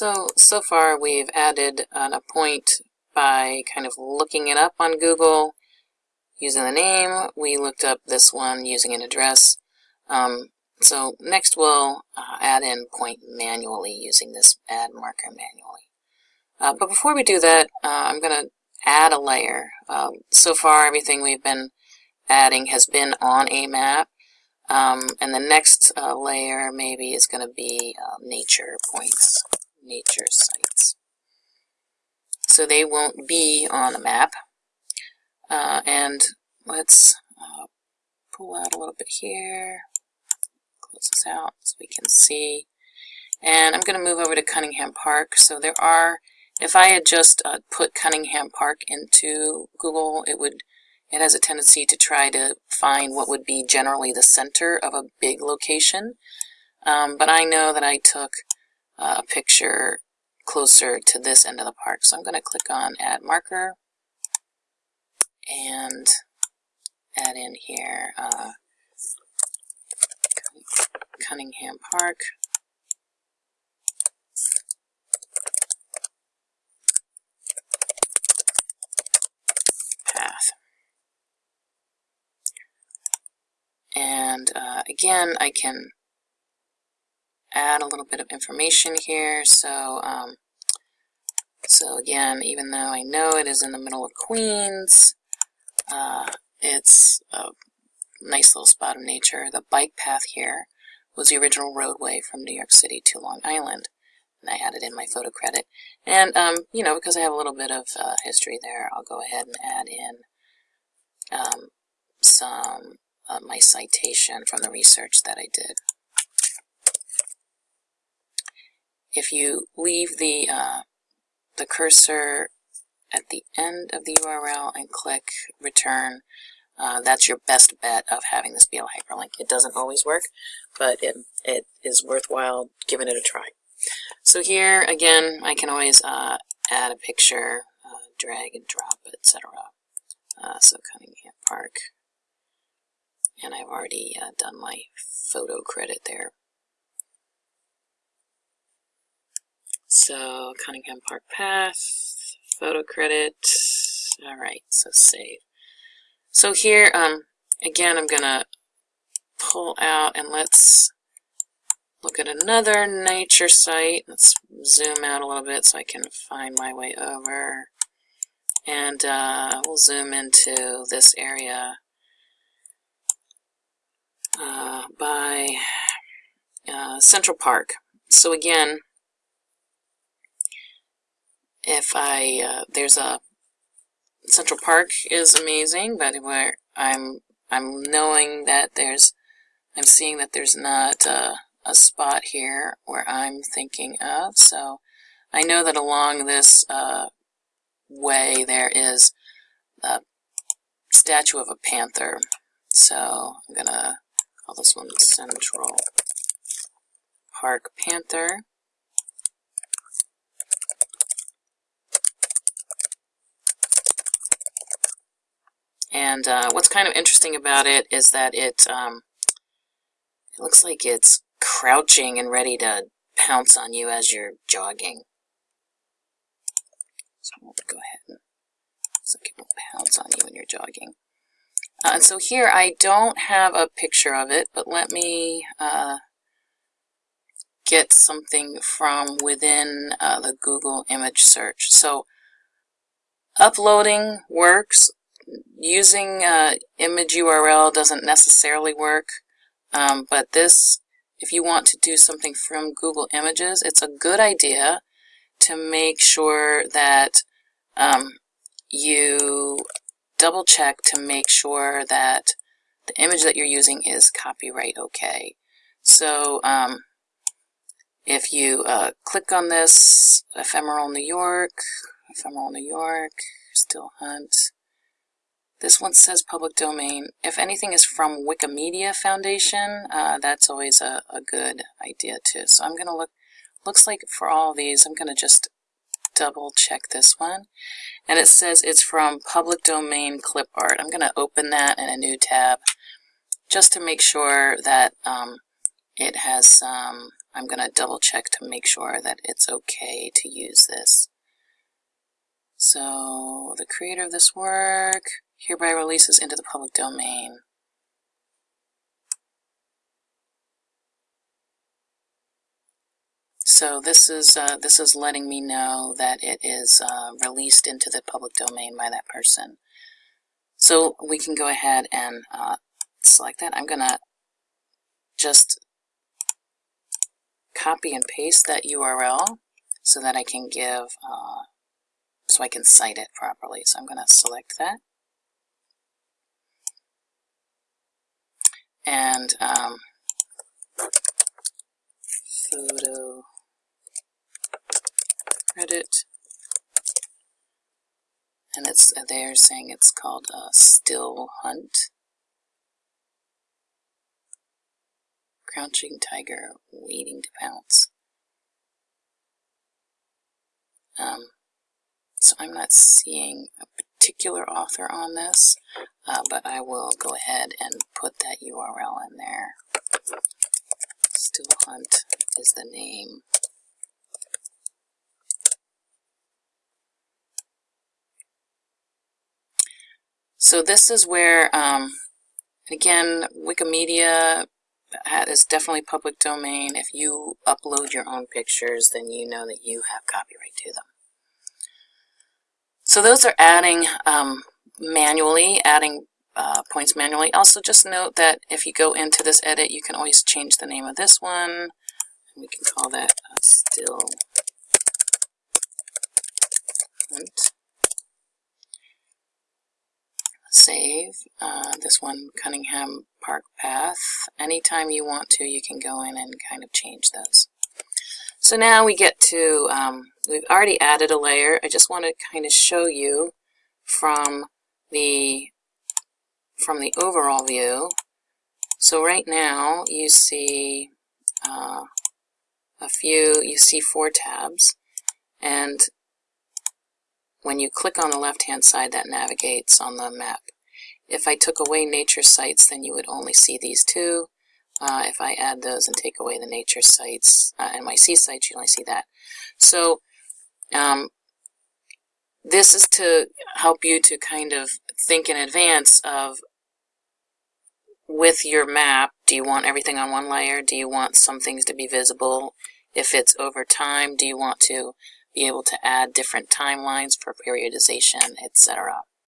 So, so far we've added a point by kind of looking it up on Google using the name. We looked up this one using an address. Um, so next we'll uh, add in point manually using this add marker manually. Uh, but before we do that, uh, I'm going to add a layer. Um, so far everything we've been adding has been on a map. Um, and the next uh, layer maybe is going to be uh, nature points, nature sites. So they won't be on a map. Uh, and let's uh, pull out a little bit here, close this out so we can see. And I'm going to move over to Cunningham Park. So there are, if I had just uh, put Cunningham Park into Google, it would it has a tendency to try to find what would be generally the center of a big location. Um, but I know that I took a picture closer to this end of the park. So I'm going to click on Add Marker and add in here uh, Cunningham Park. Path. And uh, again, I can add a little bit of information here. So, um, so again, even though I know it is in the middle of Queens, uh, it's a nice little spot of nature. The bike path here was the original roadway from New York City to Long Island. And I added in my photo credit. And, um, you know, because I have a little bit of uh, history there, I'll go ahead and add in um, some uh, my citation from the research that I did. If you leave the, uh, the cursor at the end of the URL and click return, uh, that's your best bet of having this be a hyperlink. It doesn't always work, but it, it is worthwhile giving it a try. So here, again, I can always uh, add a picture, uh, drag and drop, etc. Uh, so Cunningham Park and I've already uh, done my photo credit there. So Cunningham Park Path, photo credit, all right, so save. So here, um, again, I'm gonna pull out and let's look at another nature site. Let's zoom out a little bit so I can find my way over. And uh, we'll zoom into this area uh, by uh, Central Park. So again, if I, uh, there's a, Central Park is amazing, but where I'm, I'm knowing that there's, I'm seeing that there's not a, a spot here where I'm thinking of, so I know that along this uh, way there is a statue of a panther. So I'm gonna call this one Central Park Panther. And uh, what's kind of interesting about it is that it, um, it looks like it's crouching and ready to pounce on you as you're jogging. So we'll go ahead and like it will pounce on you when you're jogging. Uh, and so here I don't have a picture of it, but let me uh, get something from within uh, the Google image search. So uploading works. Using uh, image URL doesn't necessarily work, um, but this, if you want to do something from Google Images, it's a good idea to make sure that um, you double check to make sure that the image that you're using is copyright okay. So um, if you uh, click on this, Ephemeral New York, Ephemeral New York, Still Hunt, this one says public domain. If anything is from Wikimedia Foundation, uh, that's always a, a good idea too. So I'm going to look, looks like for all these, I'm going to just double check this one. And it says it's from public domain clip art. I'm going to open that in a new tab just to make sure that um, it has some I'm going to double check to make sure that it's okay to use this. So the creator of this work hereby releases into the public domain. So this is uh, this is letting me know that it is uh, released into the public domain by that person. So we can go ahead and uh, select that. I'm gonna just copy and paste that URL so that I can give, uh, so I can cite it properly. So I'm gonna select that. And um, photo credit. And it's they're saying it's called a still hunt. Crouching tiger waiting to pounce. Um, so I'm not seeing a particular author on this, uh, but I will go ahead and put that URL in there. Still Hunt is the name. So this is where, um, again, Wikimedia is definitely public domain. If you upload your own pictures, then you know that you have copyright to them. So those are adding um, manually, adding uh, points manually. Also just note that if you go into this edit, you can always change the name of this one. We can call that uh, still hunt. Save. Uh, this one, Cunningham Park Path. Anytime you want to, you can go in and kind of change those. So now we get to, um, we've already added a layer. I just want to kind of show you from the, from the overall view. So right now you see uh, a few, you see four tabs. And when you click on the left-hand side, that navigates on the map. If I took away nature sites, then you would only see these two. Uh, if I add those and take away the nature sites uh, and my sea sites, you only see that. So um, this is to help you to kind of think in advance of with your map, do you want everything on one layer? Do you want some things to be visible? If it's over time, do you want to be able to add different timelines for periodization, etc.?